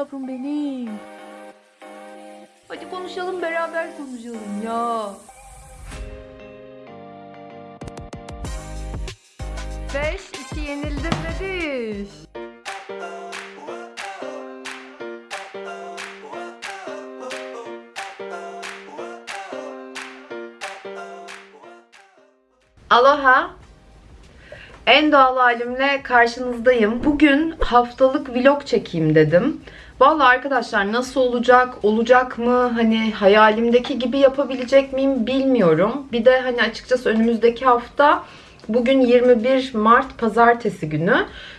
yavrum benim. Hadi konuşalım beraber konuşalım ya. Beş, iki yenildim dedi. Aloha. En doğal halimle karşınızdayım. Bugün haftalık vlog çekeyim dedim. Vallahi arkadaşlar nasıl olacak, olacak mı, hani hayalimdeki gibi yapabilecek miyim bilmiyorum. Bir de hani açıkçası önümüzdeki hafta bugün 21 Mart pazartesi günü.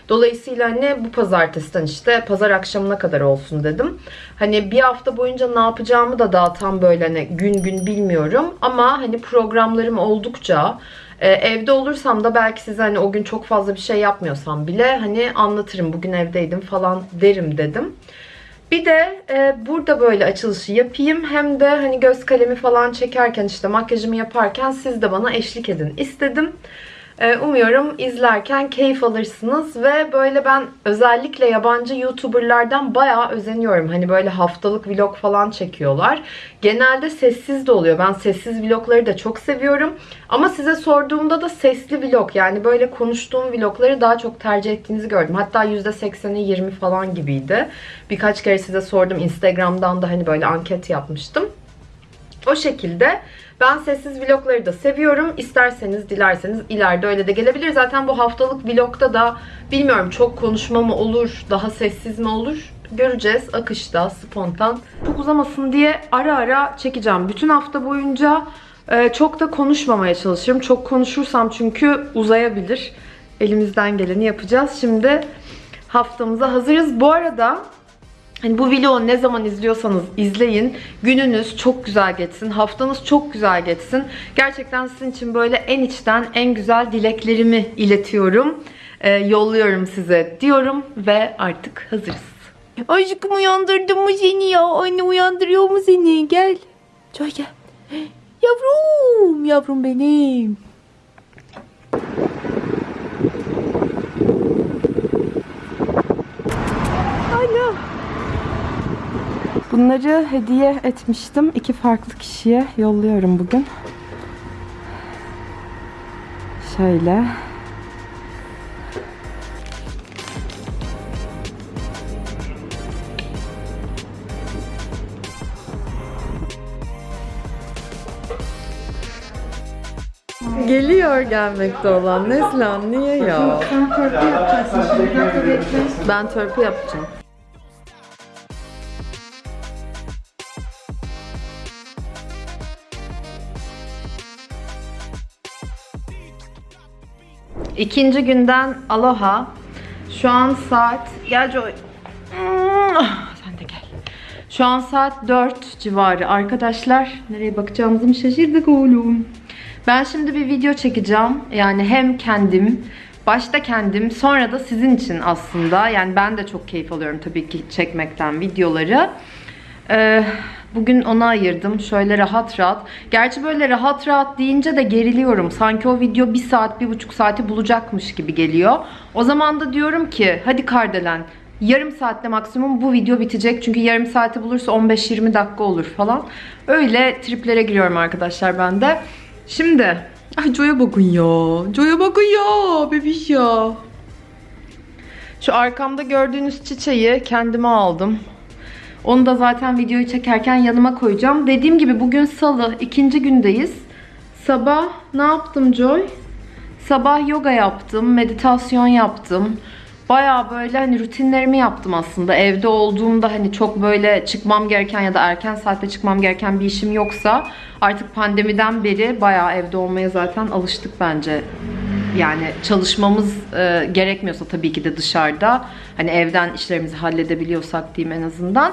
Dolayısıyla hani bu pazartesiden işte pazar akşamına kadar olsun dedim. Hani bir hafta boyunca ne yapacağımı da daha tam böyle hani gün gün bilmiyorum. Ama hani programlarım oldukça ee, evde olursam da belki size hani o gün çok fazla bir şey yapmıyorsam bile hani anlatırım bugün evdeydim falan derim dedim. Bir de e, burada böyle açılışı yapayım. Hem de hani göz kalemi falan çekerken işte makyajımı yaparken siz de bana eşlik edin istedim. E, umuyorum izlerken keyif alırsınız ve böyle ben özellikle yabancı YouTuber'lardan bayağı özeniyorum. Hani böyle haftalık vlog falan çekiyorlar. Genelde sessiz de oluyor. Ben sessiz vlogları da çok seviyorum. Ama size sorduğumda da sesli vlog yani böyle konuştuğum vlogları daha çok tercih ettiğinizi gördüm. Hatta %80'i 20 falan gibiydi. Birkaç kere size sordum. Instagram'dan da hani böyle anket yapmıştım. O şekilde ben sessiz vlogları da seviyorum. İsterseniz, dilerseniz ileride öyle de gelebilir. Zaten bu haftalık vlogda da bilmiyorum çok konuşma mı olur, daha sessiz mi olur göreceğiz. Akışta, spontan. Çok uzamasın diye ara ara çekeceğim. Bütün hafta boyunca e, çok da konuşmamaya çalışıyorum. Çok konuşursam çünkü uzayabilir. Elimizden geleni yapacağız. Şimdi haftamıza hazırız. Bu arada Hani bu vlogu ne zaman izliyorsanız izleyin. Gününüz çok güzel geçsin. Haftanız çok güzel geçsin. Gerçekten sizin için böyle en içten en güzel dileklerimi iletiyorum. Ee, yolluyorum size diyorum ve artık hazırız. Aşkım uyandırdım mı seni ya? Anne uyandırıyor mu seni? Gel. Çoy gel. Yavrum, yavrum benim. Bunları hediye etmiştim. İki farklı kişiye yolluyorum bugün. Şöyle. Geliyor gelmekte olan Neslihan niye ya? Sen törpü yapacaksın şimdi. Bir dakika bekle. Ben törpü yapacağım. İkinci günden aloha. Şu an saat... Gel Joy. Ah, Sen de gel. Şu an saat 4 civarı. Arkadaşlar nereye bakacağımızı mı şaşırdık oğlum. Ben şimdi bir video çekeceğim. Yani hem kendim, başta kendim, sonra da sizin için aslında. Yani ben de çok keyif alıyorum tabii ki çekmekten videoları. Ee, bugün ona ayırdım. Şöyle rahat rahat. Gerçi böyle rahat rahat deyince de geriliyorum. Sanki o video bir saat, bir buçuk saati bulacakmış gibi geliyor. O zaman da diyorum ki hadi Kardelen yarım saatte maksimum bu video bitecek. Çünkü yarım saati bulursa 15-20 dakika olur falan. Öyle triplere giriyorum arkadaşlar ben de. Şimdi Ay Joy'a bakın ya. Joy'a bakın ya. Bebiş ya. Şu arkamda gördüğünüz çiçeği kendime aldım. Onu da zaten videoyu çekerken yanıma koyacağım. Dediğim gibi bugün salı. ikinci gündeyiz. Sabah ne yaptım Joy? Sabah yoga yaptım. Meditasyon yaptım. Baya böyle hani rutinlerimi yaptım aslında. Evde olduğumda hani çok böyle çıkmam gereken ya da erken saatte çıkmam gereken bir işim yoksa artık pandemiden beri baya evde olmaya zaten alıştık bence. Yani çalışmamız e, gerekmiyorsa tabii ki de dışarıda hani evden işlerimizi halledebiliyorsak diyeyim en azından.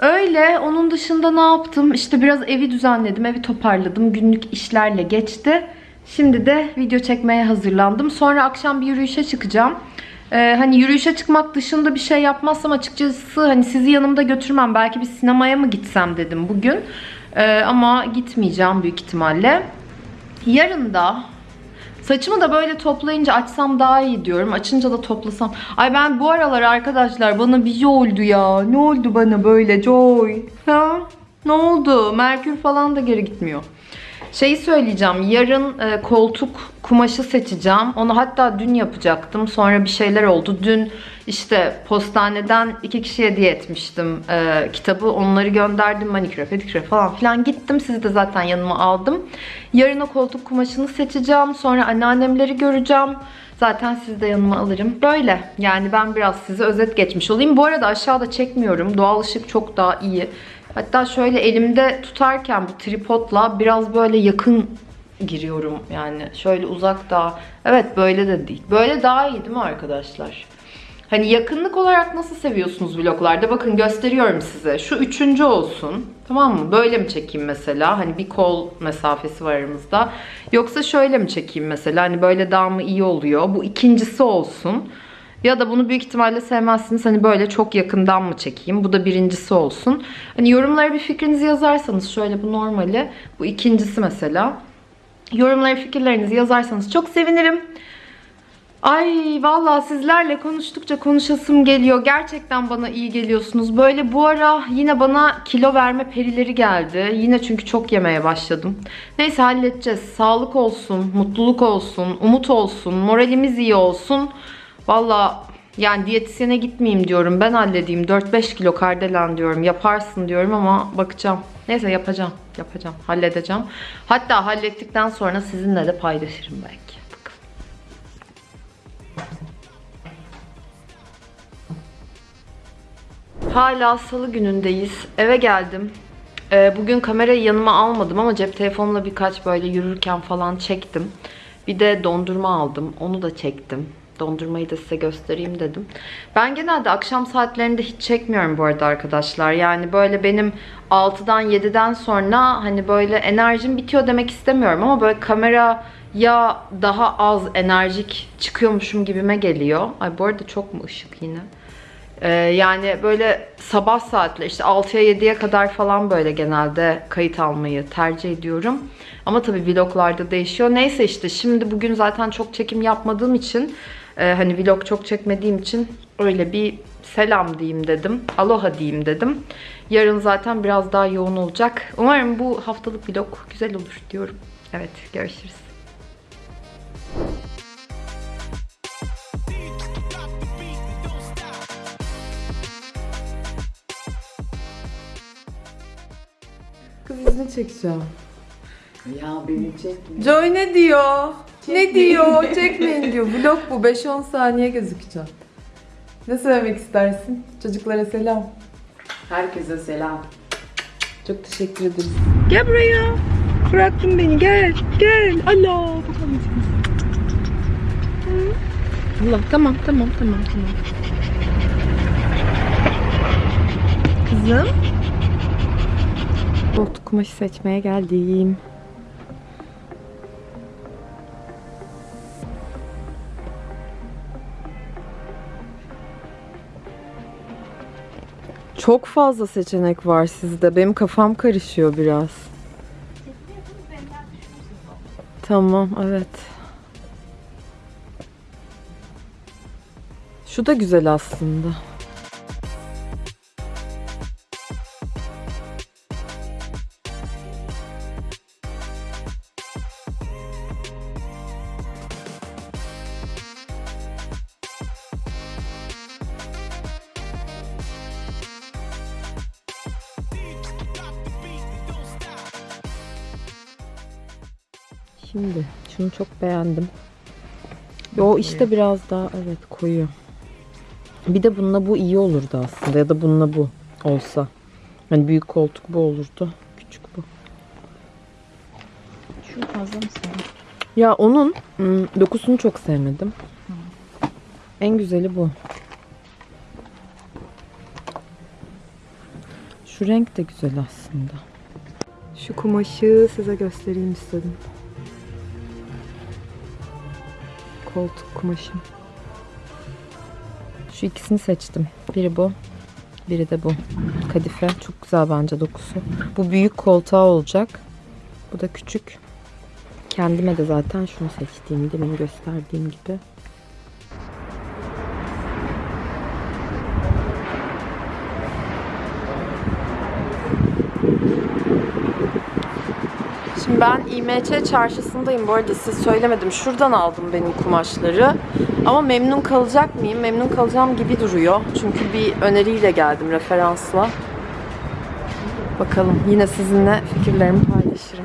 Öyle. Onun dışında ne yaptım? İşte biraz evi düzenledim, evi toparladım. Günlük işlerle geçti. Şimdi de video çekmeye hazırlandım. Sonra akşam bir yürüyüşe çıkacağım. Ee, hani yürüyüşe çıkmak dışında bir şey yapmazsam açıkçası hani sizi yanımda götürmem. Belki bir sinemaya mı gitsem dedim bugün. Ee, ama gitmeyeceğim büyük ihtimalle. Yarın da Saçımı da böyle toplayınca açsam daha iyi diyorum. Açınca da toplasam. Ay ben bu aralar arkadaşlar bana bir şey oldu ya. Ne oldu bana böyle Joy? Ha? Ne oldu? Merkür falan da geri gitmiyor. Şeyi söyleyeceğim. Yarın e, koltuk kumaşı seçeceğim. Onu hatta dün yapacaktım. Sonra bir şeyler oldu. Dün işte postaneden iki kişiye hediye etmiştim e, kitabı. Onları gönderdim. Maniküre, pediküre falan filan gittim. Sizi de zaten yanıma aldım. Yarın o koltuk kumaşını seçeceğim. Sonra anneannemleri göreceğim. Zaten sizi de yanıma alırım. Böyle. Yani ben biraz size özet geçmiş olayım. Bu arada aşağıda çekmiyorum. Doğal ışık çok daha iyi. Hatta şöyle elimde tutarken bu tripodla biraz böyle yakın giriyorum yani. Şöyle uzak daha. Evet böyle de değil. Böyle daha iyi değil mi arkadaşlar? Hani yakınlık olarak nasıl seviyorsunuz vloglarda? Bakın gösteriyorum size. Şu üçüncü olsun. Tamam mı? Böyle mi çekeyim mesela? Hani bir kol mesafesi var aramızda. Yoksa şöyle mi çekeyim mesela? Hani böyle daha mı iyi oluyor? Bu ikincisi olsun. Ya da bunu büyük ihtimalle sevmezsiniz. Hani böyle çok yakından mı çekeyim? Bu da birincisi olsun. Hani yorumlara bir fikrinizi yazarsanız şöyle bu normali. Bu ikincisi mesela. Yorumlara fikirlerinizi yazarsanız çok sevinirim. Ay vallahi sizlerle konuştukça konuşasım geliyor. Gerçekten bana iyi geliyorsunuz. Böyle bu ara yine bana kilo verme perileri geldi. Yine çünkü çok yemeye başladım. Neyse halledeceğiz. Sağlık olsun, mutluluk olsun, umut olsun, moralimiz iyi olsun. Vallahi yani diyetisyene gitmeyeyim diyorum. Ben halledeyim. 4-5 kilo kardelen diyorum. Yaparsın diyorum ama bakacağım. Neyse yapacağım. Yapacağım. Halledeceğim. Hatta hallettikten sonra sizinle de paylaşırım belki. Hala salı günündeyiz. Eve geldim. Ee, bugün kamerayı yanıma almadım ama cep telefonumla birkaç böyle yürürken falan çektim. Bir de dondurma aldım. Onu da çektim. Dondurmayı da size göstereyim dedim. Ben genelde akşam saatlerinde hiç çekmiyorum bu arada arkadaşlar. Yani böyle benim 6'dan 7'den sonra hani böyle enerjim bitiyor demek istemiyorum ama böyle kamera ya daha az enerjik çıkıyormuşum gibime geliyor. Ay bu arada çok mu ışık yine? Ee, yani böyle sabah saatler işte 6'ya 7'ye kadar falan böyle genelde kayıt almayı tercih ediyorum. Ama tabii vloglarda değişiyor. Neyse işte şimdi bugün zaten çok çekim yapmadığım için e, hani vlog çok çekmediğim için öyle bir selam diyeyim dedim. Aloha diyeyim dedim. Yarın zaten biraz daha yoğun olacak. Umarım bu haftalık vlog güzel olur diyorum. Evet görüşürüz. Kız izini çekeceğim. Ya beni çekme. Joy ne diyor? Ne diyor? Çekmeyin diyor. Vlog bu. 5-10 saniye gözükeceğim. Ne söylemek istersin? Çocuklara selam. Herkese selam. Çok teşekkür ederiz. Gel buraya. Bıraktın beni. Gel. Gel. Allah. Allah. Tamam. Tamam. Tamam. Tamam. Kızım. Koltuk kumaşı seçmeye geldim. Çok fazla seçenek var sizde. Benim kafam karışıyor biraz. Tamam, evet. Şu da güzel aslında. Çok beğendim. O işte biraz daha evet koyu. Bir de bununla bu iyi olurdu aslında ya da bununla bu olsa. Hani büyük koltuk bu olurdu. Küçük bu. Şu fazla mı sana? Ya onun ım, dokusunu çok sevmedim. En güzeli bu. Şu renk de güzel aslında. Şu kumaşı size göstereyim istedim. Koltuk kumaşım. Şu ikisini seçtim. Biri bu, biri de bu. Kadife. Çok güzel bence dokusu. Bu büyük koltuğa olacak. Bu da küçük. Kendime de zaten şunu seçtiğim, demin gösterdiğim gibi. Ben İMÇ çarşısındayım. Bu arada size söylemedim. Şuradan aldım benim kumaşları. Ama memnun kalacak mıyım? Memnun kalacağım gibi duruyor. Çünkü bir öneriyle geldim referansla. Bakalım yine sizinle fikirlerimi paylaşırım.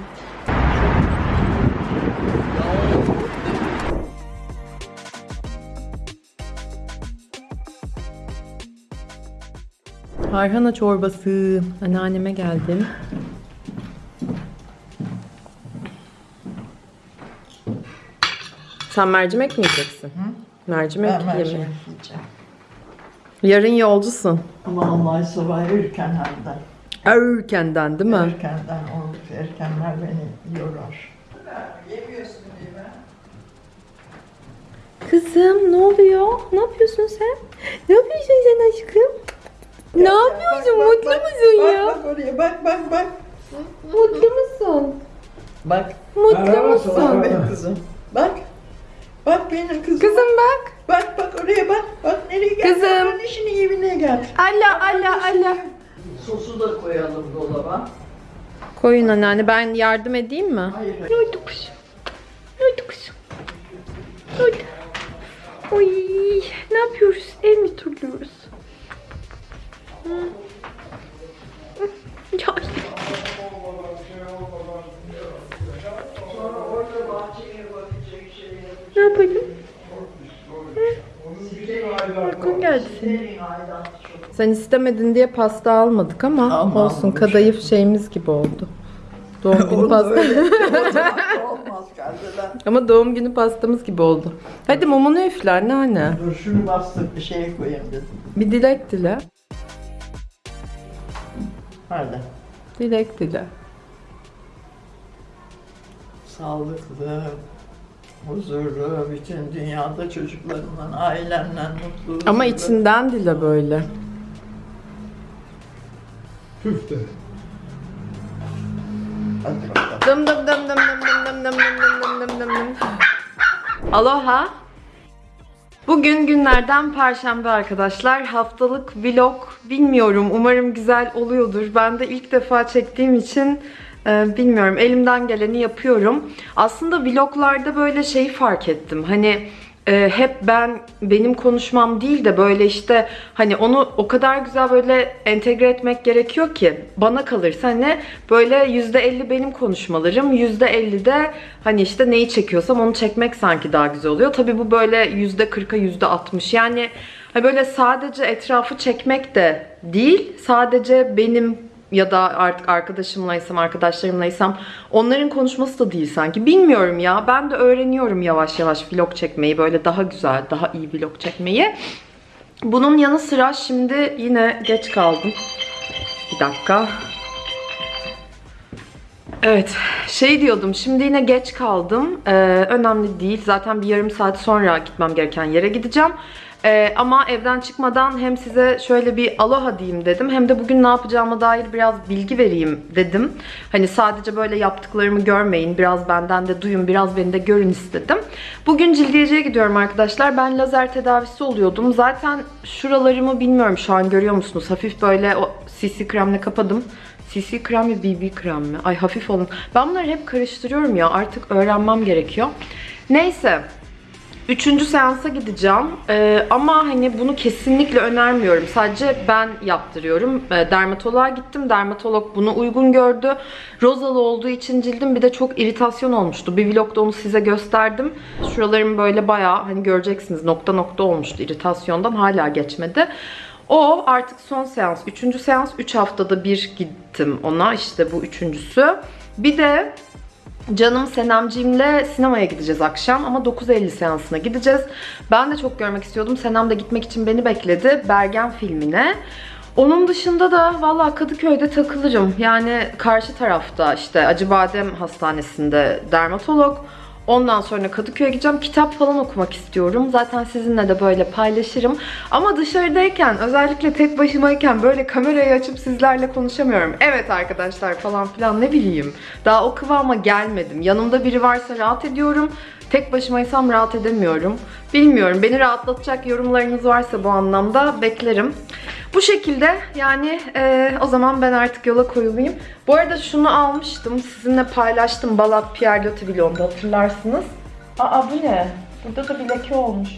Harhana çorbası. Anneanneme geldim. Sen mercimek mi yiyeceksin? Mercimek Ben yemeği. mercimek yiyeceğim. Yarın yolcusun. Vallahi sabah erkenlerden. Erkenden değil mi? Erkenden olup erkenler beni yorar. Kızım ne oluyor? Ne yapıyorsun sen? Ne yapıyorsun sen aşkım? Ne yapıyorsun? Bak, bak, Mutlu bak, musun bak, ya? Bak oraya bak bak bak. Mutlu musun? Bak. Mutlu musun? Bak benim kızım. Bak. Bak benim kızım. Kızım bak. Bak bak oraya bak. Bak nereye gel. Kızım. İşinin evine gel. Allah Allah Allah. Sosu da koyalım dolaba. Koyun anneanne ben yardım edeyim mi? Hayır. Ne oldu kızım? Ne oldu kızım? Ne oldu? Oy, ne yapıyoruz? Ev mi turluyoruz? Ya. Ne yapalım? Uykun geldi senin. Sen istemedin diye pasta almadık ama Ama olsun almamış. kadayıf şeyimiz gibi oldu. Doğum günü pasta. ama doğum günü pastamız gibi oldu. Hadi mumunu üfle anneanne. Dur şunu bastık bir şeye koyayım dedim. Bir dilek dile. Hadi. Dilek dile. Sağlıklı, huzurlu, bütün dünyada çocuklarından, ailenden mutlu. Ama huzurlu. içinden dile böyle. Küfte. Hadi bakalım. Dım dım dım dım dım dım dım dım dım dım dım dım dım. Aloha. Bugün günlerden perşembe arkadaşlar. Haftalık vlog bilmiyorum. Umarım güzel oluyordur. Ben de ilk defa çektiğim için e, bilmiyorum. Elimden geleni yapıyorum. Aslında vloglarda böyle şeyi fark ettim. Hani e, hep ben benim konuşmam değil de böyle işte hani onu o kadar güzel böyle entegre etmek gerekiyor ki bana kalırsa hani böyle %50 benim konuşmalarım %50 de hani işte neyi çekiyorsam onu çekmek sanki daha güzel oluyor. Tabi bu böyle %40'a %60 yani hani böyle sadece etrafı çekmek de değil sadece benim ya da artık arkadaşımlaysam, arkadaşlarımlaysam onların konuşması da değil sanki. Bilmiyorum ya. Ben de öğreniyorum yavaş yavaş vlog çekmeyi. Böyle daha güzel, daha iyi vlog çekmeyi. Bunun yanı sıra şimdi yine geç kaldım. Bir dakika. Evet, şey diyordum. Şimdi yine geç kaldım. Ee, önemli değil. Zaten bir yarım saat sonra gitmem gereken yere gideceğim. Ee, ama evden çıkmadan hem size şöyle bir aloha diyeyim dedim. Hem de bugün ne yapacağıma dair biraz bilgi vereyim dedim. Hani sadece böyle yaptıklarımı görmeyin. Biraz benden de duyun, biraz beni de görün istedim. Bugün cildiyeciye gidiyorum arkadaşlar. Ben lazer tedavisi oluyordum. Zaten şuralarımı bilmiyorum şu an görüyor musunuz? Hafif böyle o CC kremle kapadım. CC krem mi BB krem mi? Ay hafif olun. Ben bunları hep karıştırıyorum ya. Artık öğrenmem gerekiyor. Neyse. Üçüncü seansa gideceğim. Ee, ama hani bunu kesinlikle önermiyorum. Sadece ben yaptırıyorum. Ee, dermatoloğa gittim. Dermatolog bunu uygun gördü. Rozalı olduğu için cildim bir de çok iritasyon olmuştu. Bir vlogda onu size gösterdim. Şuralarım böyle bayağı hani göreceksiniz nokta nokta olmuştu iritasyondan. Hala geçmedi. O artık son seans. Üçüncü seans. Üç haftada bir gittim ona. İşte bu üçüncüsü. Bir de Canım Senemciğimle sinemaya gideceğiz akşam ama 9.50 seansına gideceğiz. Ben de çok görmek istiyordum. Senem de gitmek için beni bekledi. Bergen filmine. Onun dışında da valla Kadıköy'de takılırım. Yani karşı tarafta işte Acıbadem Hastanesi'nde dermatolog. Ondan sonra Kadıköy'e gideceğim. Kitap falan okumak istiyorum. Zaten sizinle de böyle paylaşırım. Ama dışarıdayken, özellikle tek başımayken böyle kamerayı açıp sizlerle konuşamıyorum. Evet arkadaşlar falan filan ne bileyim. Daha o kıvama gelmedim. Yanımda biri varsa rahat ediyorum. Tek başımaysam rahat edemiyorum. Bilmiyorum. Beni rahatlatacak yorumlarınız varsa bu anlamda beklerim. Bu şekilde yani e, o zaman ben artık yola koyulayım. Bu arada şunu almıştım. Sizinle paylaştım Balat Pierre Loti vlogunda hatırlarsınız. Aa bu ne? Burada da bir leke olmuş.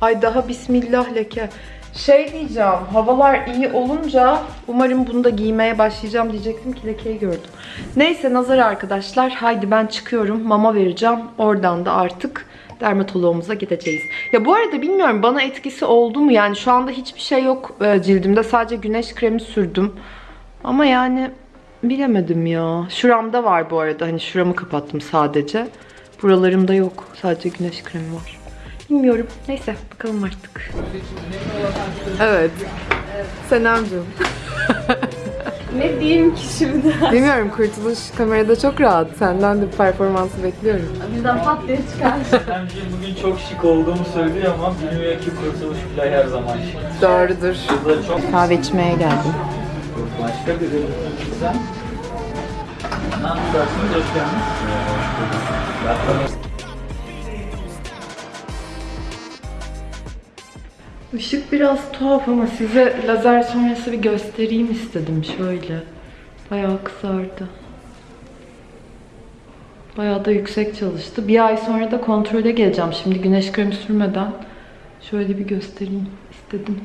Ay daha bismillah leke. Şey diyeceğim, havalar iyi olunca umarım bunu da giymeye başlayacağım diyecektim ki lekeyi gördüm. Neyse nazar arkadaşlar. Haydi ben çıkıyorum. Mama vereceğim. Oradan da artık dermatoloğumuza gideceğiz. Ya bu arada bilmiyorum bana etkisi oldu mu? Yani şu anda hiçbir şey yok e, cildimde. Sadece güneş kremi sürdüm. Ama yani bilemedim ya. Şuramda var bu arada. Hani şuramı kapattım sadece. Buralarımda yok. Sadece güneş kremi var. Bilmiyorum. Neyse bakalım artık. Evet. Senemcim. Ne diyeyim ki şimdi? Bilmiyorum kurtuluş kamerada çok rahat. Senden de performansı bekliyorum. Bizden pat diye çıkar. Bence bugün çok şık olduğumu söylüyor ama bilmiyor ki kurtuluş bile her zaman şık. Doğrudur. Çok Kahve içmeye geldim. başka bir güzel. Ne yapacaksınız? Hoş geldiniz. Işık biraz tuhaf ama size lazer sonrası bir göstereyim istedim şöyle. Bayağı kısardı. Bayağı da yüksek çalıştı. Bir ay sonra da kontrole geleceğim. Şimdi güneş kremi sürmeden şöyle bir göstereyim istedim.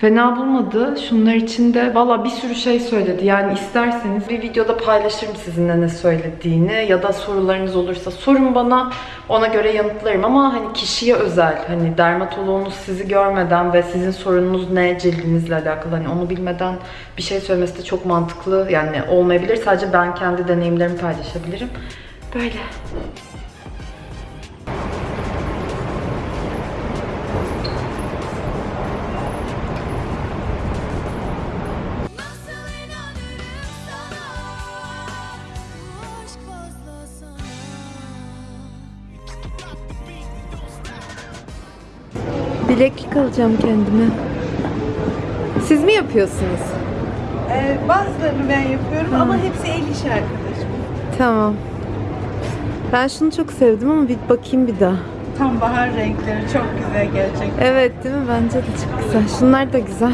Fena bulmadı. Şunlar içinde valla bir sürü şey söyledi. Yani isterseniz bir videoda paylaşırım sizinle ne söylediğini ya da sorularınız olursa sorun bana. Ona göre yanıtlarım ama hani kişiye özel. Hani dermatoloğunuz sizi görmeden ve sizin sorununuz ne cildinizle alakalı hani onu bilmeden bir şey söylemesi de çok mantıklı yani olmayabilir. Sadece ben kendi deneyimlerimi paylaşabilirim. Böyle. Bileklik alacağım kendime. Siz mi yapıyorsunuz? Ee, bazılarını ben yapıyorum ama hepsi el işi arkadaşım. Tamam. Ben şunu çok sevdim ama bir bakayım bir daha. Tam bahar renkleri çok güzel gerçekten. Evet değil mi? Bence de çok güzel. Şunlar da güzel.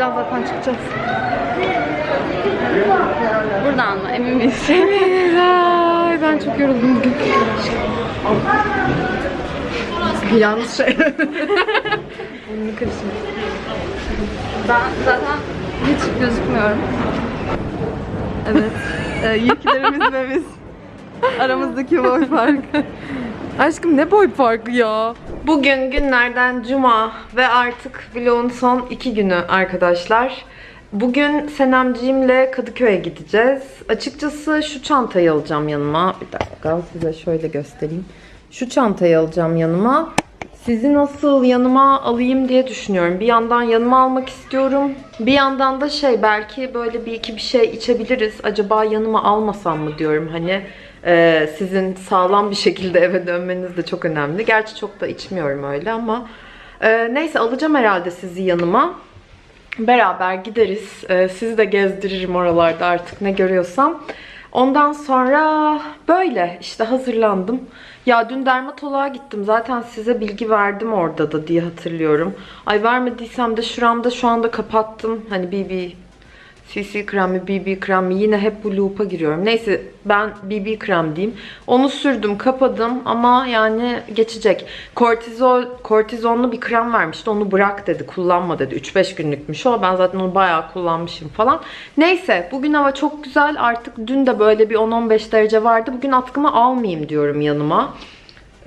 Buradan zaten çıkacağız. Buradan mı? Emin miyiz? Ay ben çok yoruldum bugün. Yanlış şey. Bunu karıştırdım. Ben zaten hiç gözükmüyorum. Evet. Ee, yüklerimiz ve biz. Aramızdaki boy farkı. Aşkım ne boy farkı ya? Bugün günlerden cuma ve artık vlogun son iki günü arkadaşlar. Bugün Senemciğimle Kadıköy'e gideceğiz. Açıkçası şu çantayı alacağım yanıma. Bir dakika size şöyle göstereyim. Şu çantayı alacağım yanıma. Sizi nasıl yanıma alayım diye düşünüyorum. Bir yandan yanıma almak istiyorum. Bir yandan da şey belki böyle bir iki bir şey içebiliriz. Acaba yanıma almasam mı diyorum. Hani e, sizin sağlam bir şekilde eve dönmeniz de çok önemli. Gerçi çok da içmiyorum öyle ama e, neyse alacağım herhalde sizi yanıma. Beraber gideriz. Ee, sizi de gezdiririm oralarda artık ne görüyorsam. Ondan sonra böyle işte hazırlandım. Ya dün dermatoloğa gittim. Zaten size bilgi verdim orada da diye hatırlıyorum. Ay vermediysem de şuramda şu anda kapattım. Hani BB CC kremi, BB kremi yine hep bu loop'a giriyorum. Neyse ben BB krem diyeyim. Onu sürdüm, kapadım ama yani geçecek. Kortizol, kortizonlu bir krem vermişti. Onu bırak dedi, kullanma dedi. 3-5 günlükmüş o. Ben zaten onu bayağı kullanmışım falan. Neyse bugün hava çok güzel. Artık dün de böyle bir 10-15 derece vardı. Bugün atkımı almayayım diyorum yanıma.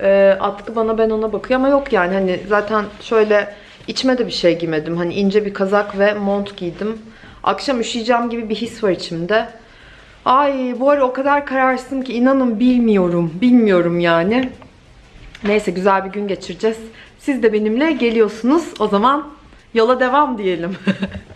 Ee, atkı bana ben ona bakıyor ama yok yani hani zaten şöyle içime de bir şey giymedim. Hani ince bir kazak ve mont giydim. Akşam üşüyeceğim gibi bir his var içimde. Ay bu ara o kadar kararsızım ki inanın bilmiyorum. Bilmiyorum yani. Neyse güzel bir gün geçireceğiz. Siz de benimle geliyorsunuz. O zaman yola devam diyelim.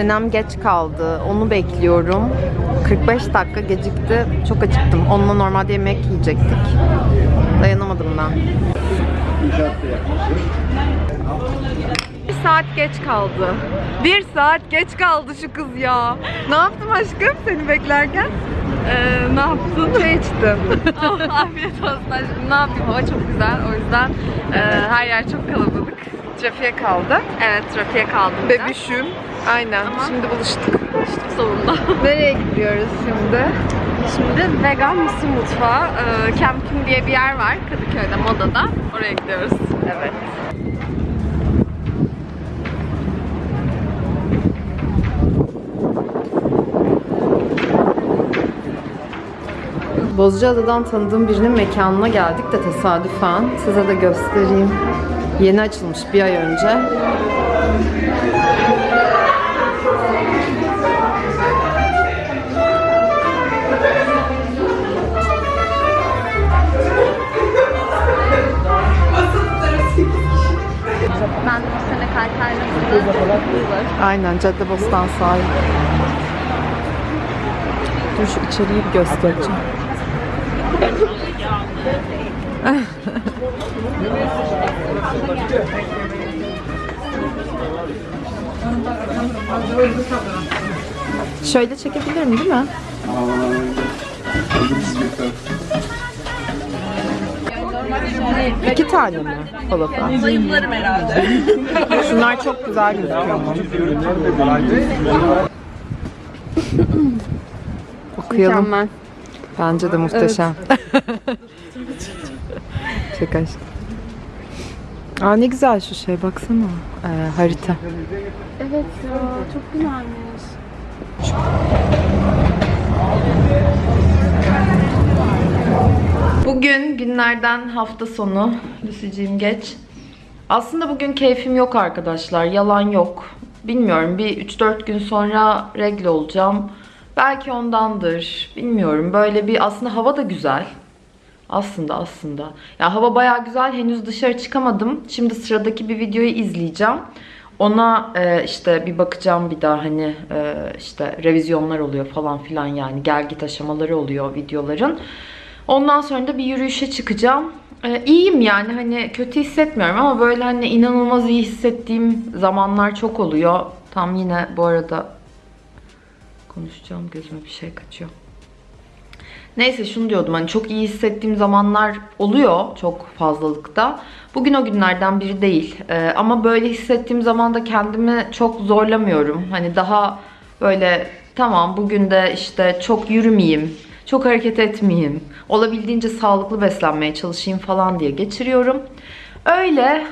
Senem geç kaldı. Onu bekliyorum. 45 dakika gecikti. Çok acıktım. Onunla normalde yemek yiyecektik. Dayanamadım ben. Bir saat geç kaldı. Bir saat geç kaldı şu kız ya. Ne yaptım aşkım seni beklerken? Ee, ne yaptın? Çay içtim. oh, afiyet olsun aşkım. Ne yapayım? Hava çok güzel. O yüzden e, her yer çok kalabalık. Trafiğe kaldı. Evet trafiğe kaldım. biraz. Bebüşüm. Aynen. Ama- Şimdi buluştuk. Buluştuk sonunda. Nereye gidiyoruz şimdi? Şimdi vegan mısır mutfağı. E, Camping diye bir yer var Kadıköy'de, Moda'da. Oraya gidiyoruz. Evet. Bozcaada'dan tanıdığım birinin mekanına geldik de tesadüfen. Size de göstereyim. Yeni açılmış bir ay önce. Aynen Caddebostan sahil. Dur şu içeriği bir göstereceğim. Şöyle çekebilirim değil mi? İki tane mi falafel? Zayıflarım herhalde. Şunlar çok güzel gözüküyor ama. Okuyalım. Mükemmel. Bence de muhteşem. çok aşk. Aa ne güzel şu şey baksana. Ee, harita. Evet ya çok güzelmiş. Bugün günlerden hafta sonu. Lucy'ciğim geç. Aslında bugün keyfim yok arkadaşlar. Yalan yok. Bilmiyorum bir 3-4 gün sonra regle olacağım. Belki ondandır. Bilmiyorum. Böyle bir aslında hava da güzel. Aslında aslında. Ya hava bayağı güzel. Henüz dışarı çıkamadım. Şimdi sıradaki bir videoyu izleyeceğim. Ona e, işte bir bakacağım bir daha hani e, işte revizyonlar oluyor falan filan yani gel git aşamaları oluyor videoların. Ondan sonra da bir yürüyüşe çıkacağım. Ee, iyiyim yani hani kötü hissetmiyorum ama böyle hani inanılmaz iyi hissettiğim zamanlar çok oluyor. Tam yine bu arada konuşacağım gözüme bir şey kaçıyor. Neyse şunu diyordum hani çok iyi hissettiğim zamanlar oluyor çok fazlalıkta. Bugün o günlerden biri değil. Ee, ama böyle hissettiğim zaman da kendimi çok zorlamıyorum. Hani daha böyle tamam bugün de işte çok yürümeyeyim, çok hareket etmeyeyim, olabildiğince sağlıklı beslenmeye çalışayım falan diye geçiriyorum. Öyle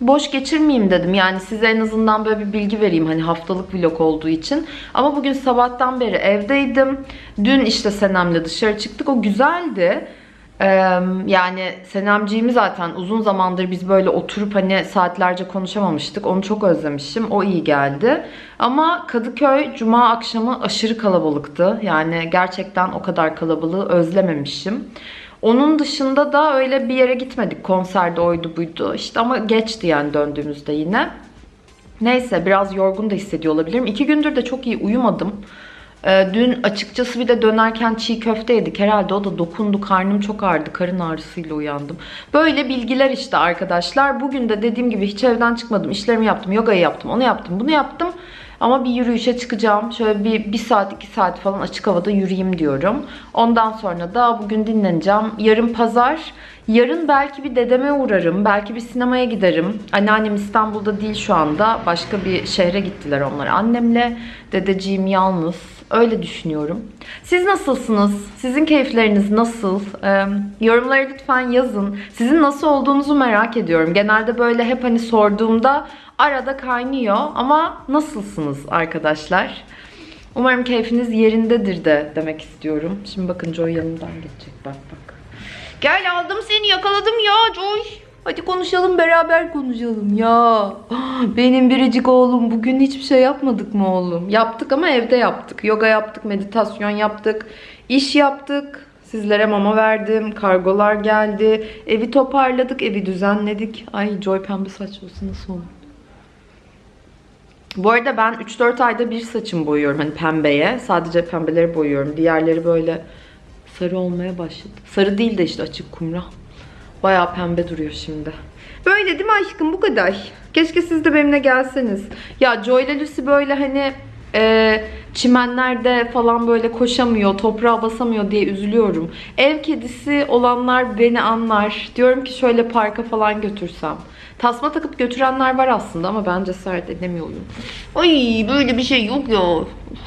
boş geçirmeyeyim dedim. Yani size en azından böyle bir bilgi vereyim hani haftalık vlog olduğu için. Ama bugün sabahtan beri evdeydim. Dün işte Senem'le dışarı çıktık. O güzeldi. Yani Senemciğimi zaten uzun zamandır biz böyle oturup hani saatlerce konuşamamıştık. Onu çok özlemişim. O iyi geldi. Ama Kadıköy cuma akşamı aşırı kalabalıktı. Yani gerçekten o kadar kalabalığı özlememişim. Onun dışında da öyle bir yere gitmedik. Konserde oydu buydu. İşte ama geçti yani döndüğümüzde yine. Neyse biraz yorgun da hissediyor olabilirim. İki gündür de çok iyi uyumadım. Ee, dün açıkçası bir de dönerken çiğ köfte yedik. Herhalde o da dokundu. Karnım çok ağrıdı. Karın ağrısıyla uyandım. Böyle bilgiler işte arkadaşlar. Bugün de dediğim gibi hiç evden çıkmadım. İşlerimi yaptım. Yogayı yaptım. Onu yaptım. Bunu yaptım. Ama bir yürüyüşe çıkacağım. Şöyle bir, bir saat iki saat falan açık havada yürüyeyim diyorum. Ondan sonra da bugün dinleneceğim. Yarın pazar. Yarın belki bir dedeme uğrarım. Belki bir sinemaya giderim. Anneannem İstanbul'da değil şu anda. Başka bir şehre gittiler onlar annemle. Dedeciğim yalnız. Öyle düşünüyorum. Siz nasılsınız? Sizin keyifleriniz nasıl? Ee, yorumlara lütfen yazın. Sizin nasıl olduğunuzu merak ediyorum. Genelde böyle hep hani sorduğumda arada kaynıyor. Ama nasılsınız arkadaşlar? Umarım keyfiniz yerindedir de demek istiyorum. Şimdi bakın Joy yanımdan geçecek. Bak bak. Gel aldım seni yakaladım ya Joy. Hadi konuşalım beraber konuşalım ya. Benim biricik oğlum bugün hiçbir şey yapmadık mı oğlum? Yaptık ama evde yaptık. Yoga yaptık, meditasyon yaptık, iş yaptık. Sizlere mama verdim, kargolar geldi, evi toparladık, evi düzenledik. Ay Joy pembe saç olsa nasıl olur? Bu arada ben 3-4 ayda bir saçımı boyuyorum hani pembeye. Sadece pembeleri boyuyorum. Diğerleri böyle sarı olmaya başladı. Sarı değil de işte açık kumral. Bayağı pembe duruyor şimdi. Böyle değil mi aşkım bu kadar. Keşke siz de benimle gelseniz. Ya Joy ile Lucy böyle hani e, çimenlerde falan böyle koşamıyor, toprağa basamıyor diye üzülüyorum. Ev kedisi olanlar beni anlar. Diyorum ki şöyle parka falan götürsem. Tasma takıp götürenler var aslında ama ben cesaret edemiyorum. Ay böyle bir şey yok ya.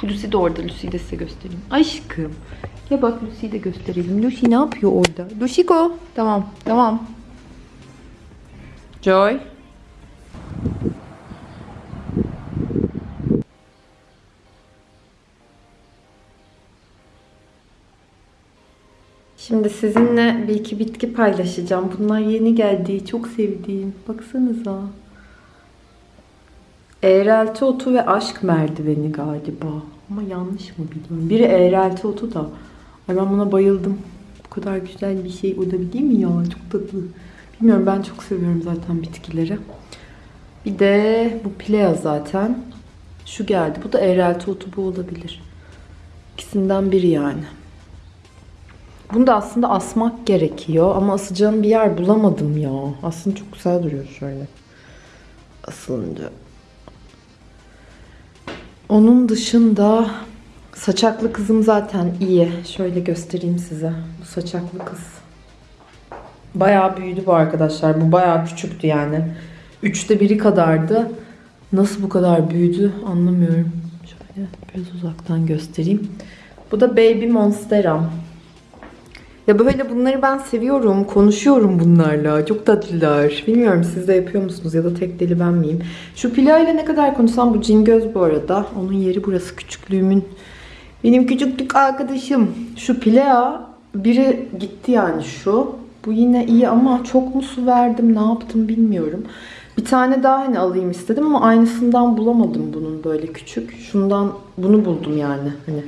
Lucy de orada. Lucy'yi de size göstereyim. Aşkım. Ya bak Lucy'yi de gösterelim. Lucy ne yapıyor orada? Lucy'ko. Tamam. Tamam. Joy. Şimdi sizinle bir iki bitki paylaşacağım. Bunlar yeni geldi. Çok sevdiğim. Baksanıza. Eğrelti otu ve aşk merdiveni galiba. Ama yanlış mı biliyorum. Biri eğrelti otu da. Ben buna bayıldım. Bu kadar güzel bir şey olabilir mi ya? Çok tatlı. Bilmiyorum ben çok seviyorum zaten bitkileri. Bir de bu plea zaten. Şu geldi. Bu da eğrelti otu bu olabilir. İkisinden biri yani. Bunu da aslında asmak gerekiyor ama asacağım bir yer bulamadım ya. Aslında çok güzel duruyor şöyle. Asılınca. Onun dışında saçaklı kızım zaten iyi. Şöyle göstereyim size. Bu saçaklı kız. Bayağı büyüdü bu arkadaşlar. Bu bayağı küçüktü yani. Üçte biri kadardı. Nasıl bu kadar büyüdü anlamıyorum. Şöyle biraz uzaktan göstereyim. Bu da Baby Monsteram. Ya böyle bunları ben seviyorum. Konuşuyorum bunlarla. Çok tatlılar. Bilmiyorum siz de yapıyor musunuz ya da tek deli ben miyim? Şu Pila ile ne kadar konuşsam bu cingöz bu arada. Onun yeri burası küçüklüğümün. Benim küçüklük arkadaşım. Şu Pila biri gitti yani şu. Bu yine iyi ama çok mu su verdim ne yaptım bilmiyorum. Bir tane daha hani alayım istedim ama aynısından bulamadım bunun böyle küçük. Şundan bunu buldum yani hani.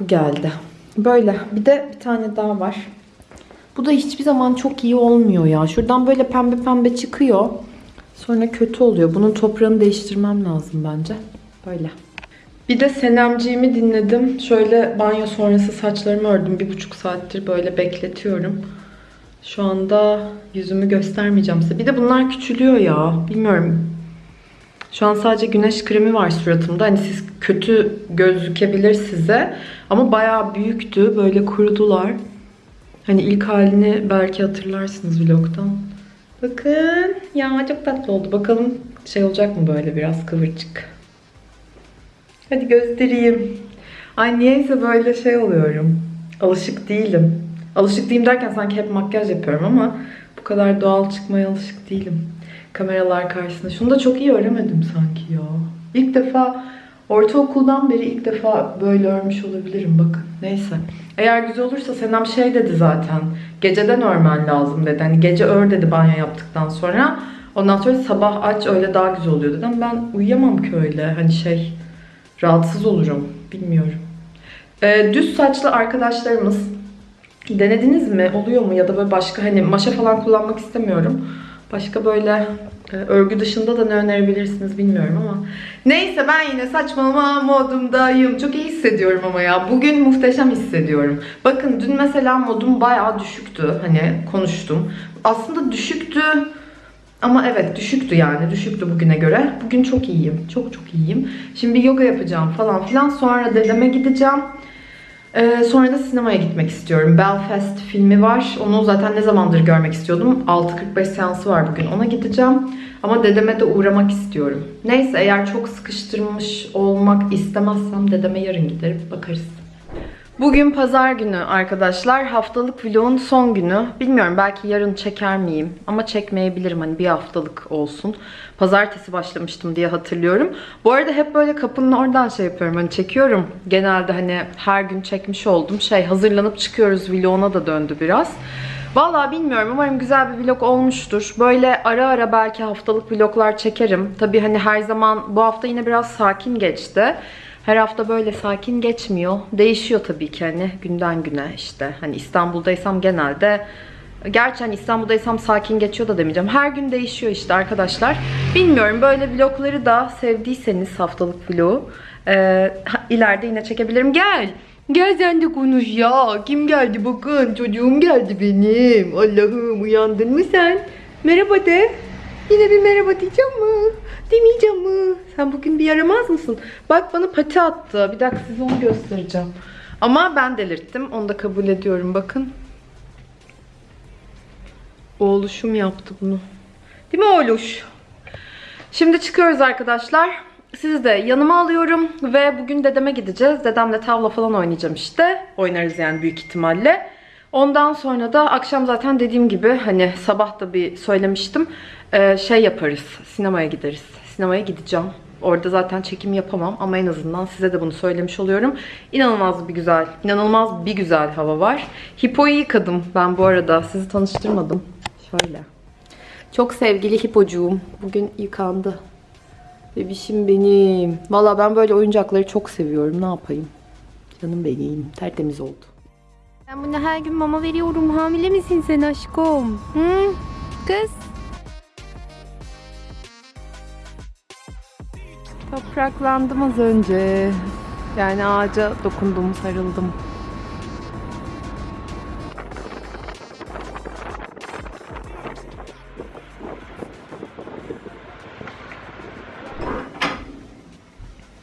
Bu geldi. Böyle. Bir de bir tane daha var. Bu da hiçbir zaman çok iyi olmuyor ya. Şuradan böyle pembe pembe çıkıyor. Sonra kötü oluyor. Bunun toprağını değiştirmem lazım bence. Böyle. Bir de Senemciğimi dinledim. Şöyle banyo sonrası saçlarımı ördüm. Bir buçuk saattir böyle bekletiyorum. Şu anda yüzümü göstermeyeceğim size. Bir de bunlar küçülüyor ya. Bilmiyorum. Şu an sadece güneş kremi var suratımda. Hani siz kötü gözükebilir size. Ama bayağı büyüktü. Böyle kurudular. Hani ilk halini belki hatırlarsınız vlogdan. Bakın. Ya çok tatlı oldu. Bakalım şey olacak mı böyle biraz kıvırcık. Hadi göstereyim. Ay niyeyse böyle şey oluyorum. Alışık değilim. Alışık değilim derken sanki hep makyaj yapıyorum ama bu kadar doğal çıkmaya alışık değilim. Kameralar karşısında. Şunu da çok iyi öremedim sanki ya. İlk defa ortaokuldan beri ilk defa böyle örmüş olabilirim bakın. Neyse. Eğer güzel olursa Senem şey dedi zaten. Geceden örmen lazım dedi. Hani gece ör dedi banyo yaptıktan sonra. Ondan sonra sabah aç öyle daha güzel oluyor dedim. Ben uyuyamam ki öyle. Hani şey rahatsız olurum. Bilmiyorum. Ee, düz saçlı arkadaşlarımız denediniz mi? Oluyor mu? Ya da böyle başka hani maşa falan kullanmak istemiyorum. Başka böyle e, örgü dışında da ne önerebilirsiniz bilmiyorum ama. Neyse ben yine saçmalama modumdayım. Çok iyi hissediyorum ama ya. Bugün muhteşem hissediyorum. Bakın dün mesela modum bayağı düşüktü. Hani konuştum. Aslında düşüktü. Ama evet düşüktü yani. Düşüktü bugüne göre. Bugün çok iyiyim. Çok çok iyiyim. Şimdi bir yoga yapacağım falan filan. Sonra dedeme gideceğim. Ee, sonra da sinemaya gitmek istiyorum. Belfast filmi var. Onu zaten ne zamandır görmek istiyordum. 6.45 seansı var bugün. Ona gideceğim. Ama dedeme de uğramak istiyorum. Neyse eğer çok sıkıştırmış olmak istemezsem dedeme yarın giderim. Bakarız. Bugün pazar günü arkadaşlar. Haftalık vlogun son günü. Bilmiyorum belki yarın çeker miyim? Ama çekmeyebilirim hani bir haftalık olsun. Pazartesi başlamıştım diye hatırlıyorum. Bu arada hep böyle kapının oradan şey yapıyorum hani çekiyorum. Genelde hani her gün çekmiş oldum. Şey hazırlanıp çıkıyoruz vloguna da döndü biraz. Vallahi bilmiyorum umarım güzel bir vlog olmuştur. Böyle ara ara belki haftalık vloglar çekerim. Tabii hani her zaman bu hafta yine biraz sakin geçti. Her hafta böyle sakin geçmiyor. Değişiyor tabii ki hani günden güne işte. Hani İstanbul'daysam genelde Gerçi hani İstanbul'daysam sakin geçiyor da demeyeceğim. Her gün değişiyor işte arkadaşlar. Bilmiyorum böyle vlogları da sevdiyseniz haftalık vlogu e, ileride yine çekebilirim. Gel. Gel sen de konuş ya. Kim geldi bakın. Çocuğum geldi benim. Allah'ım uyandın mı sen? Merhaba de. Yine bir merhaba diyeceğim mi? Sen bugün bir yaramaz mısın? Bak bana pati attı. Bir dakika size onu göstereceğim. Ama ben delirttim. Onu da kabul ediyorum. Bakın. Oğluşum yaptı bunu. Değil mi oğluş? Şimdi çıkıyoruz arkadaşlar. Sizi de yanıma alıyorum ve bugün dedeme gideceğiz. Dedemle tavla falan oynayacağım işte. Oynarız yani büyük ihtimalle. Ondan sonra da akşam zaten dediğim gibi hani sabah da bir söylemiştim. Şey yaparız. Sinemaya gideriz. Sinemaya gideceğim. Orada zaten çekim yapamam ama en azından size de bunu söylemiş oluyorum. İnanılmaz bir güzel, inanılmaz bir güzel hava var. Hipo'yu yıkadım ben bu arada. Sizi tanıştırmadım. Şöyle. Çok sevgili hipocuğum. Bugün yıkandı. Bebişim benim. Valla ben böyle oyuncakları çok seviyorum. Ne yapayım? Canım benim. Tertemiz oldu. Ben buna her gün mama veriyorum. Hamile misin sen aşkım? Hı? Kız? Topraklandım az önce. Yani ağaca dokundum, sarıldım.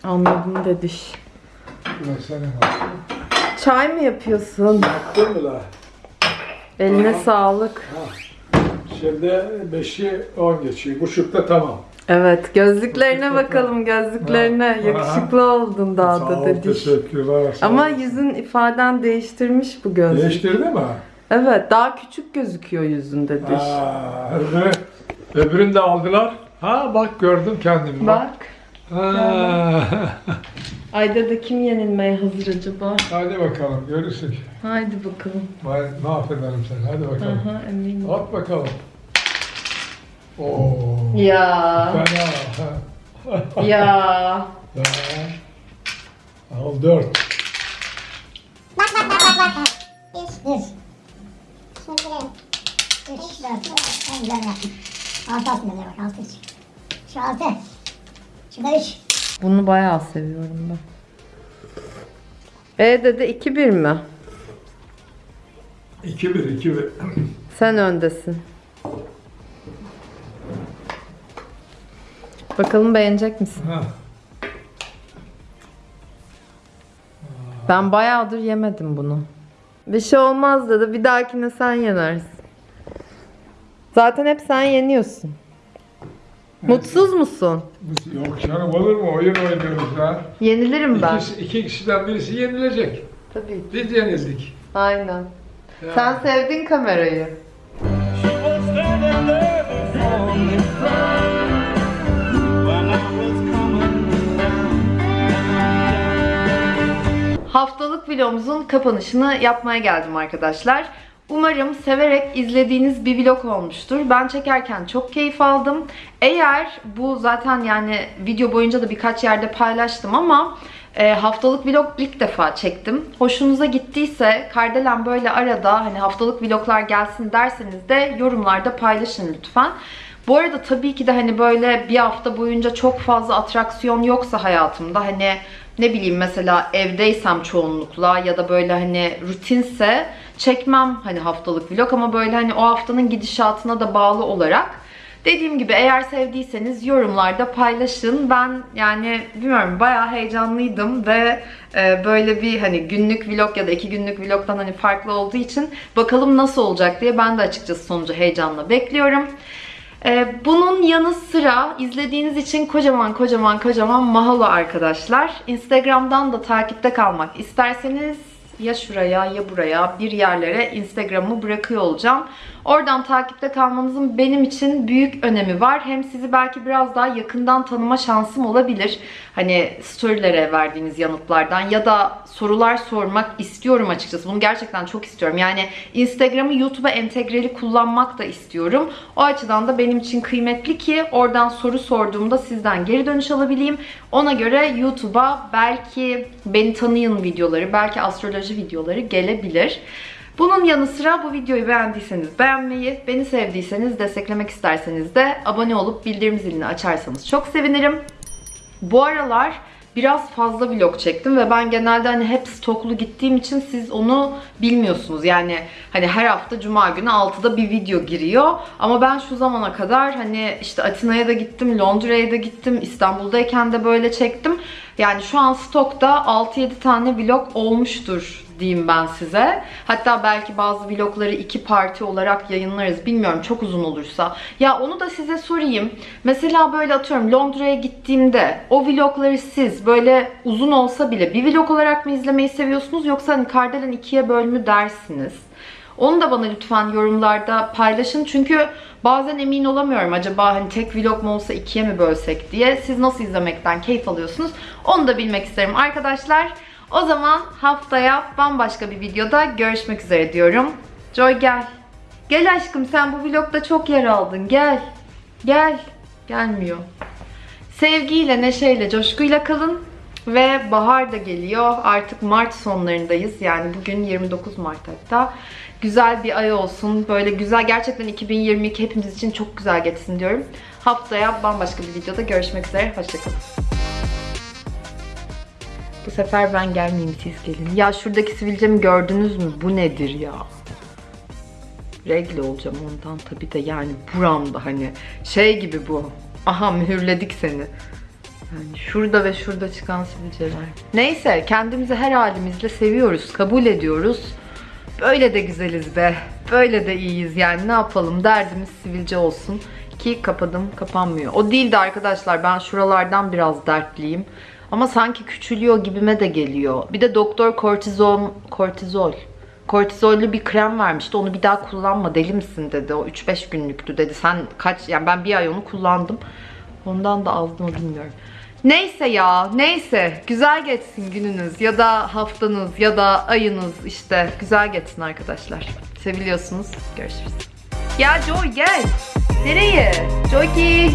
Anladım dediş. Çay mı yapıyorsun? Mi la? Eline sağlık. Şimdi 5'i 10 geçiyor. Buçukta tamam. Evet, gözlüklerine bakalım gözlüklerine. Ha. Yakışıklı oldun daha da ol, dediş. teşekkürler. Ama ol. yüzün ifaden değiştirmiş bu gözlük. Değiştirdi mi? Evet, daha küçük gözüküyor yüzün dediş. Aa, öbürü, öbürünü de aldılar. Ha bak gördüm kendimi. Bak. Bak. Ha. Ayda da kim yenilmeye hazır acaba? Hadi bakalım görürsün. Haydi bakalım. Ben mahvederim seni. Hadi bakalım. Aha eminim. At bakalım. Oo. Ya. Fena. Ya. Al dört. Bir, bir. Şimdi bir, üç, dört. En güzel yaptım. Altı aslında bak, altı üç. Şu altı. Şu da üç. Bunu bayağı seviyorum ben. E dede 2-1 mi? 2-1, 2-1. Sen öndesin. Bakalım beğenecek misin? Ha. Ben bayağıdır yemedim bunu. Bir şey olmaz dedi. Bir dahakine sen yenersin. Zaten hep sen yeniyorsun. Mutsuz musun? Yok canım olur mu? Oyun oynuyoruz ha. Yenilirim ben. İki, iki kişiden birisi yenilecek. Tabii. Biz yenildik. Aynen. Sen sevdin kamerayı. Haftalık vlogumuzun kapanışını yapmaya geldim arkadaşlar. Umarım severek izlediğiniz bir vlog olmuştur. Ben çekerken çok keyif aldım. Eğer bu zaten yani video boyunca da birkaç yerde paylaştım ama e, haftalık vlog ilk defa çektim. Hoşunuza gittiyse Kardelen böyle arada hani haftalık vloglar gelsin derseniz de yorumlarda paylaşın lütfen. Bu arada tabii ki de hani böyle bir hafta boyunca çok fazla atraksiyon yoksa hayatımda hani ne bileyim mesela evdeysem çoğunlukla ya da böyle hani rutinse çekmem hani haftalık vlog ama böyle hani o haftanın gidişatına da bağlı olarak dediğim gibi eğer sevdiyseniz yorumlarda paylaşın. Ben yani bilmiyorum bayağı heyecanlıydım ve e, böyle bir hani günlük vlog ya da iki günlük vlogdan hani farklı olduğu için bakalım nasıl olacak diye ben de açıkçası sonucu heyecanla bekliyorum. Ee, bunun yanı sıra izlediğiniz için kocaman kocaman kocaman mahalo arkadaşlar. Instagram'dan da takipte kalmak isterseniz ya şuraya ya buraya bir yerlere Instagram'ı bırakıyor olacağım. Oradan takipte kalmanızın benim için büyük önemi var. Hem sizi belki biraz daha yakından tanıma şansım olabilir. Hani storylere verdiğiniz yanıtlardan ya da sorular sormak istiyorum açıkçası. Bunu gerçekten çok istiyorum. Yani Instagram'ı YouTube'a entegreli kullanmak da istiyorum. O açıdan da benim için kıymetli ki oradan soru sorduğumda sizden geri dönüş alabileyim. Ona göre YouTube'a belki beni tanıyın videoları, belki astroloji videoları gelebilir. Bunun yanı sıra bu videoyu beğendiyseniz beğenmeyi, beni sevdiyseniz, desteklemek isterseniz de abone olup bildirim zilini açarsanız çok sevinirim. Bu aralar biraz fazla vlog çektim ve ben genelde hani hep stoklu gittiğim için siz onu bilmiyorsunuz. Yani hani her hafta cuma günü 6'da bir video giriyor. Ama ben şu zamana kadar hani işte Atina'ya da gittim, Londra'ya da gittim, İstanbul'dayken de böyle çektim. Yani şu an stokta 6-7 tane vlog olmuştur diyeyim ben size. Hatta belki bazı vlogları iki parti olarak yayınlarız. Bilmiyorum çok uzun olursa. Ya onu da size sorayım. Mesela böyle atıyorum Londra'ya gittiğimde o vlogları siz böyle uzun olsa bile bir vlog olarak mı izlemeyi seviyorsunuz yoksa hani Kardelen ikiye bölümü dersiniz? Onu da bana lütfen yorumlarda paylaşın. Çünkü bazen emin olamıyorum acaba hani tek vlog mu olsa ikiye mi bölsek diye. Siz nasıl izlemekten keyif alıyorsunuz? Onu da bilmek isterim arkadaşlar. O zaman haftaya bambaşka bir videoda görüşmek üzere diyorum. Joy gel. Gel aşkım sen bu vlogda çok yer aldın. Gel. Gel. Gelmiyor. Sevgiyle, neşeyle, coşkuyla kalın. Ve bahar da geliyor. Artık Mart sonlarındayız. Yani bugün 29 Mart hatta. Güzel bir ay olsun. Böyle güzel, gerçekten 2022 hepimiz için çok güzel geçsin diyorum. Haftaya bambaşka bir videoda görüşmek üzere. Hoşçakalın. Bu sefer ben gelmeyeyim siz gelin. Ya şuradaki sivilcemi gördünüz mü? Bu nedir ya? Regle olacağım ondan tabii de yani buramda hani şey gibi bu. Aha mühürledik seni. Yani şurada ve şurada çıkan sivilceler. Neyse kendimizi her halimizle seviyoruz, kabul ediyoruz. Böyle de güzeliz be. Böyle de iyiyiz yani ne yapalım derdimiz sivilce olsun. Ki kapadım kapanmıyor. O değil de arkadaşlar ben şuralardan biraz dertliyim. Ama sanki küçülüyor gibime de geliyor. Bir de doktor kortizon, kortizol. Kortizollü bir krem vermişti. Onu bir daha kullanma deli misin dedi. O 3-5 günlüktü dedi. Sen kaç yani ben bir ay onu kullandım. Ondan da azdı mı bilmiyorum. Neyse ya neyse güzel geçsin gününüz ya da haftanız ya da ayınız işte güzel geçsin arkadaşlar. Seviliyorsunuz. Görüşürüz. Ya Joy gel. Nereye? Joyki.